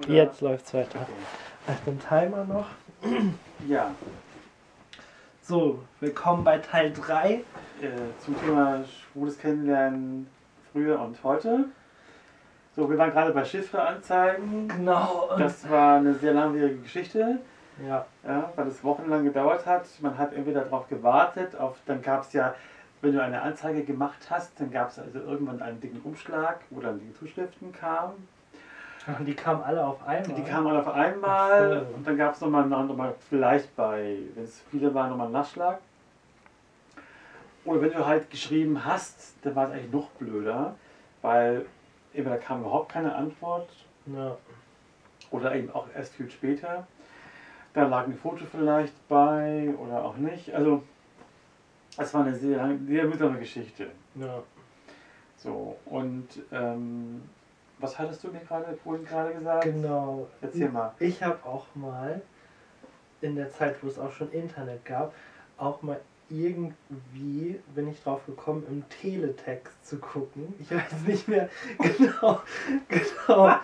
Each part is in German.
Oder? Jetzt läuft's weiter. Okay. Ach, den Timer noch. Ja, So, willkommen bei Teil 3. äh, zum Thema schwules Kennenlernen früher und heute. So, wir waren gerade bei Chiffre-Anzeigen. Genau. Das war eine sehr langwierige Geschichte, ja, ja, weil es wochenlang gedauert hat. Man hat entweder darauf gewartet, auf, dann gab es ja, wenn du eine Anzeige gemacht hast, dann gab es also irgendwann einen dicken Umschlag, wo dann die Zuschriften kamen. Und die kamen alle auf einmal. Die kamen alle auf einmal so. und dann gab es nochmal, noch mal vielleicht bei, wenn es viele waren, nochmal einen Nachschlag. Oder wenn du halt geschrieben hast, dann war es eigentlich noch blöder, weil entweder kam überhaupt keine Antwort Ja. oder eben auch erst viel später. Da lag ein Foto vielleicht bei oder auch nicht. Also es war eine sehr, sehr mühsame Geschichte. ja. So, und ähm, was hattest du mir gerade vorhin gerade gesagt? Genau. Erzähl mal. Ich habe auch mal in der Zeit, wo es auch schon Internet gab, auch mal irgendwie bin ich drauf gekommen, im Teletext zu gucken. Ich weiß nicht mehr genau, genau,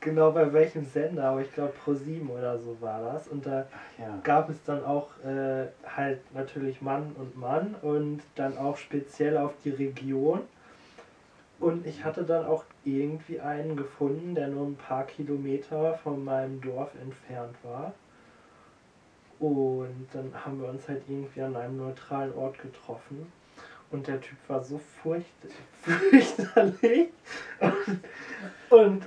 genau bei welchem Sender, aber ich glaube Pro7 oder so war das. Und da Ja. gab es dann auch äh, halt natürlich Mann und Mann und dann auch speziell auf die Region. Und ich hatte dann auch irgendwie einen gefunden, der nur ein paar Kilometer von meinem Dorf entfernt war. Und dann haben wir uns halt irgendwie an einem neutralen Ort getroffen. Und der Typ war so furcht fürchterlich. Und, und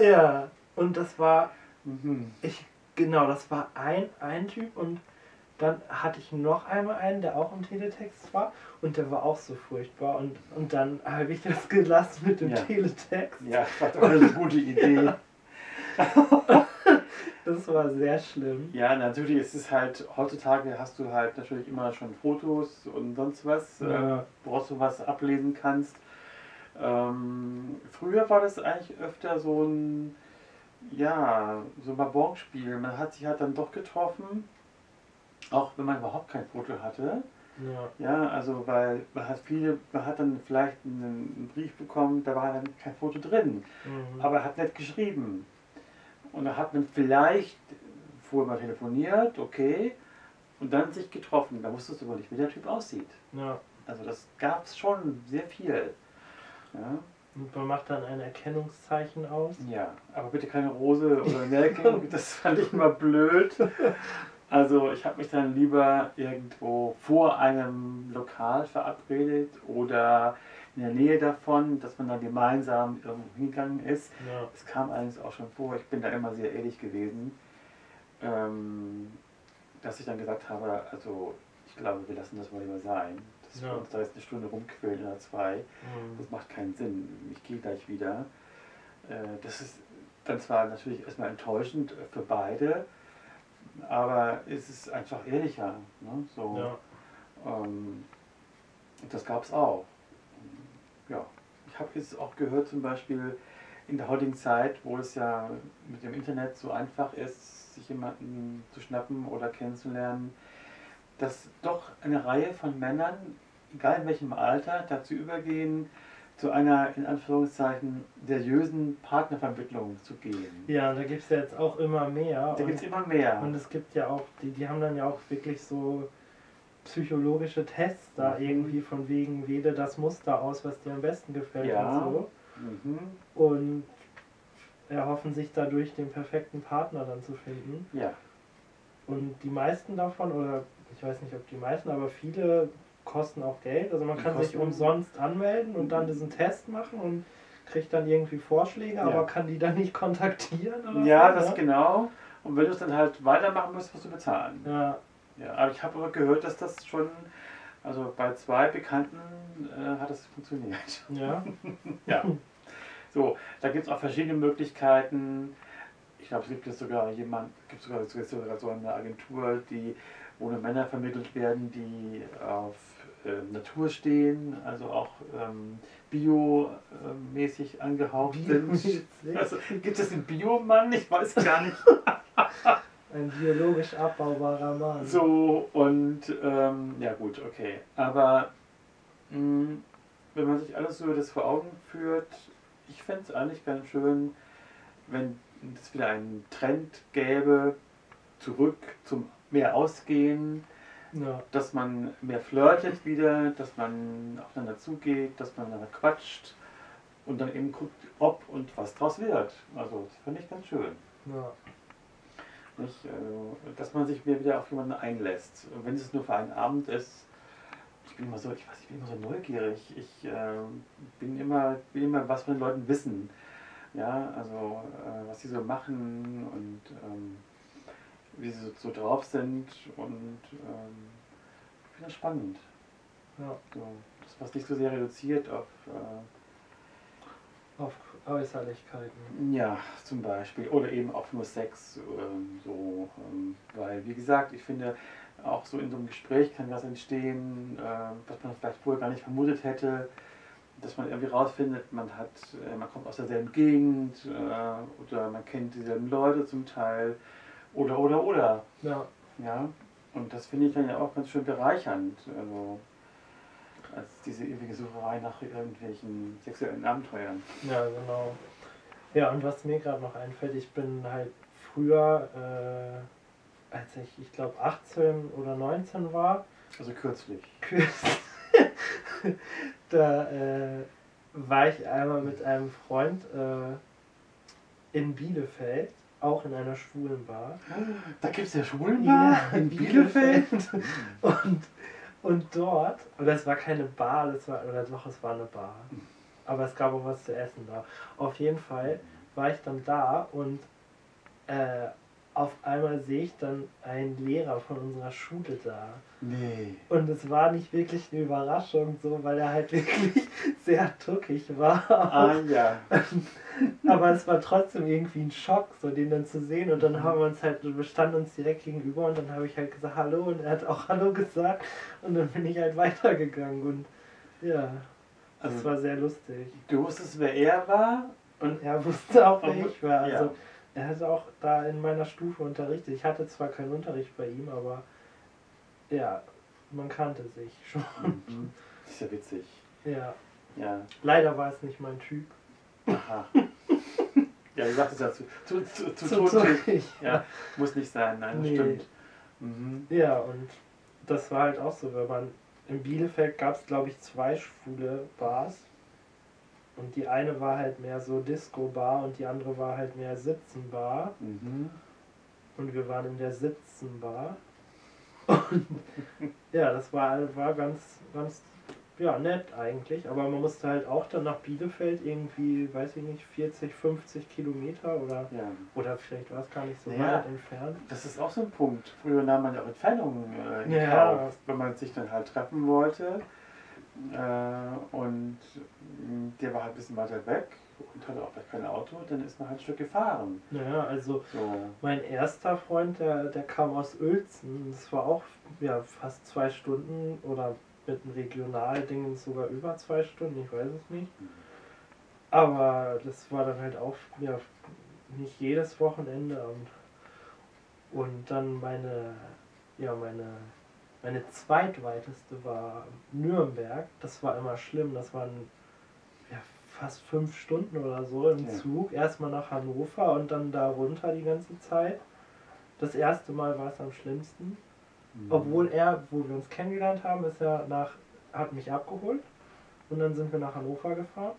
ja, und das war Mhm. ich, genau, das war ein, ein Typ und dann hatte ich noch einmal einen, der auch im Teletext war und der war auch so furchtbar und, und dann habe ich das gelassen mit dem Ja. Teletext. Ja, das war doch eine gute Idee. Das war sehr schlimm. Ja, natürlich ist es halt, heutzutage hast du halt natürlich immer schon Fotos und sonst was, Ja. äh, woraus du was ablesen kannst. Ähm, früher war das eigentlich öfter so ein, ja, so ein Babonspiel. Man hat sich halt dann doch getroffen, auch wenn man überhaupt kein Foto hatte. Ja, Ja, also weil man hat viele, man hat dann vielleicht einen, Brief bekommen, da war dann kein Foto drin. mhm. Aber er hat nett geschrieben. Und da hat man vielleicht vorher mal telefoniert, okay, und dann sich getroffen. Da wusstest du aber nicht, wie der Typ aussieht. ja. Also das gab es schon sehr viel. Ja, Und man macht dann ein Erkennungszeichen aus. ja, aber bitte keine Rose oder Nelken, das fand ich immer blöd. Also ich habe mich dann lieber irgendwo vor einem Lokal verabredet oder in der Nähe davon, dass man dann gemeinsam irgendwo hingegangen ist. Ja, Es kam allerdings auch schon vor, ich bin da immer sehr ehrlich gewesen, ähm, dass ich dann gesagt habe, also ich glaube, wir lassen das mal lieber sein. Dass wir Ja. uns da jetzt eine Stunde rumquälen oder zwei, mhm. das macht keinen Sinn. Ich gehe gleich wieder. Äh, das ist dann zwar natürlich erstmal enttäuschend für beide, aber es ist einfach ehrlicher. Ne? So, ja. ähm, und das gab es auch. Ja, ich habe jetzt auch gehört, zum Beispiel in der heutigen Zeit, wo es ja mit dem Internet so einfach ist, sich jemanden zu schnappen oder kennenzulernen, dass doch eine Reihe von Männern, egal in welchem Alter, dazu übergehen, zu einer in Anführungszeichen seriösen Partnervermittlung zu gehen. ja, da gibt es ja jetzt auch immer mehr. Da gibt es immer mehr. Und es gibt ja auch, die, die haben dann ja auch wirklich so psychologische Tests da Mhm. irgendwie von wegen, wähle das Muster aus, was dir am besten gefällt Ja. und so. Mhm. Und erhoffen sich dadurch den perfekten Partner dann zu finden. Ja, Und die meisten davon, oder ich weiß nicht, ob die meisten, aber viele kosten auch Geld. Also man Die kann sich umsonst anmelden und dann diesen Test machen und kriegt dann irgendwie Vorschläge, Ja. aber kann die dann nicht kontaktieren oder ja so, das ne? genau. Und wenn du es dann halt weitermachen musst, musst du bezahlen. Ja, Ja, aber ich habe aber gehört, dass das schon, also bei zwei Bekannten äh, hat das funktioniert. ja. Ja. So, da gibt es auch verschiedene Möglichkeiten. Ich glaube, es gibt jetzt sogar jemand, gibt sogar, sogar so eine Agentur, die, nur Männer vermittelt werden, die auf äh, Natur stehen, also auch ähm, biomäßig angehaucht sind. Also, gibt es einen Biomann? Ich weiß gar nicht. Ein biologisch abbaubarer Mann. So, und ähm, ja gut, okay. Aber mh, wenn man sich alles so das vor Augen führt, ich fände es eigentlich ganz schön, wenn es wieder einen Trend gäbe, zurück zum mehr Ausgehen, Ja. dass man mehr flirtet wieder, dass man aufeinander zugeht, dass man miteinander quatscht und dann eben guckt, ob und was draus wird. Also das fand ich ganz schön. Ja. Nicht? Also, dass man sich mehr wieder auf jemanden einlässt. Und wenn es nur für einen Abend ist, ich bin immer so, ich weiß, ich bin immer so neugierig. Ich äh, bin immer, will immer was von den Leuten wissen. Ja, also äh, was sie so machen und ähm, wie sie so, drauf sind und ähm, ich finde das spannend. ja. So, das was nicht so sehr reduziert auf äh, Auf Äußerlichkeiten. Ja, zum Beispiel. Oder eben auch nur Sex. Ähm, so, ähm, weil, wie gesagt, ich finde, auch so in so einem Gespräch kann was entstehen, äh, was man vielleicht vorher gar nicht vermutet hätte. Dass man irgendwie rausfindet, man hat, äh, man kommt aus derselben Gegend äh, oder man kennt dieselben Leute zum Teil. Oder, oder, oder. Ja. Ja. Und das finde ich dann ja auch ganz schön bereichernd. Also, als diese ewige Sucherei nach irgendwelchen sexuellen Abenteuern. Ja, genau. Ja, und was mir gerade noch einfällt, ich bin halt früher, äh, als ich, ich glaube, 18 oder 19 war, Also kürzlich. da äh, war ich einmal mit einem Freund äh, in Bielefeld, auch in einer schwulen Bar. Da gibt es ja Schulen Ja, in Bielefeld. Und, und dort, oder es war keine Bar, das war, oder doch, es war eine Bar. Aber es gab auch was zu essen da. Auf jeden Fall war ich dann da und äh, auf einmal sehe ich dann einen Lehrer von unserer Schule da. Nee. Und es war nicht wirklich eine Überraschung, so, weil er halt wirklich sehr tuckig war. Ah ja. Aber es war trotzdem irgendwie ein Schock, so den dann zu sehen. Und dann haben wir uns halt, wir standen uns direkt gegenüber und dann habe ich halt gesagt Hallo und er hat auch Hallo gesagt. Und dann bin ich halt weitergegangen und ja, das Also war sehr lustig. du wusstest, wer er war Und er wusste auch, wer ich war. Also ja. Er hat auch da in meiner Stufe unterrichtet. Ich hatte zwar keinen Unterricht bei ihm, aber ja, man kannte sich schon. Mhm. Das ist ja witzig. Ja, Ja. leider war es nicht mein Typ. Aha. Ja, du sagtest ja zu, zu, zu, zu, Zu tuckig. Ja, muss nicht sein, nein, das Nee. stimmt. Mhm. Ja, und das war halt auch so, wenn man in Bielefeld gab es glaube ich zwei schwule Bars. Und die eine war halt mehr so Disco-Bar und die andere war halt mehr Sitzenbar. Mhm. Und wir waren in der Sitzenbar. Und ja, das war, war ganz, ganz ja, nett eigentlich. Aber man musste halt auch dann nach Bielefeld irgendwie, weiß ich nicht, 40, 50 Kilometer oder, Ja. oder vielleicht war es gar nicht so Ja. weit entfernt. Das ist auch so ein Punkt. Früher nahm man ja auch Entfernungen äh, in Ja. Kauf, wenn man sich dann halt treffen wollte. Äh, und mh, der war halt ein bisschen weiter weg und hatte auch vielleicht kein Auto, dann ist man halt ein Stück gefahren. Naja, also So. Mein erster Freund, der, der kam aus Uelzen. Das war auch ja, fast zwei Stunden oder mit einem Regionalding sogar über zwei Stunden, ich weiß es nicht. Aber das war dann halt auch ja, nicht jedes Wochenende. Und, und dann meine, ja, meine, meine zweitweiteste war Nürnberg. Das war immer schlimm. Das waren ja, fast fünf Stunden oder so im Ja. Zug. Erstmal nach Hannover und dann da runter die ganze Zeit. Das erste Mal war es am schlimmsten. Mhm. Obwohl er, wo wir uns kennengelernt haben, ist er nach, hat mich abgeholt und dann sind wir nach Hannover gefahren.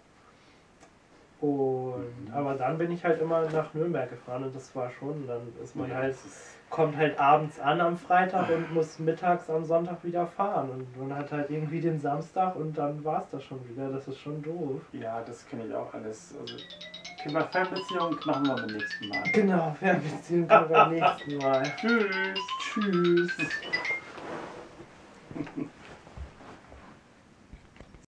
Und aber dann bin ich halt immer nach Nürnberg gefahren und das war schon, dann ist man Ja, halt, kommt halt abends an am Freitag und muss mittags am Sonntag wieder fahren. Und man hat halt irgendwie den Samstag und dann war es das schon wieder. Das ist schon doof. Ja, das kenne ich auch alles. Also, Thema Fernbeziehung machen wir beim nächsten Mal. Genau, Fernbeziehung kommen wir beim nächsten Mal. Tschüss. Tschüss.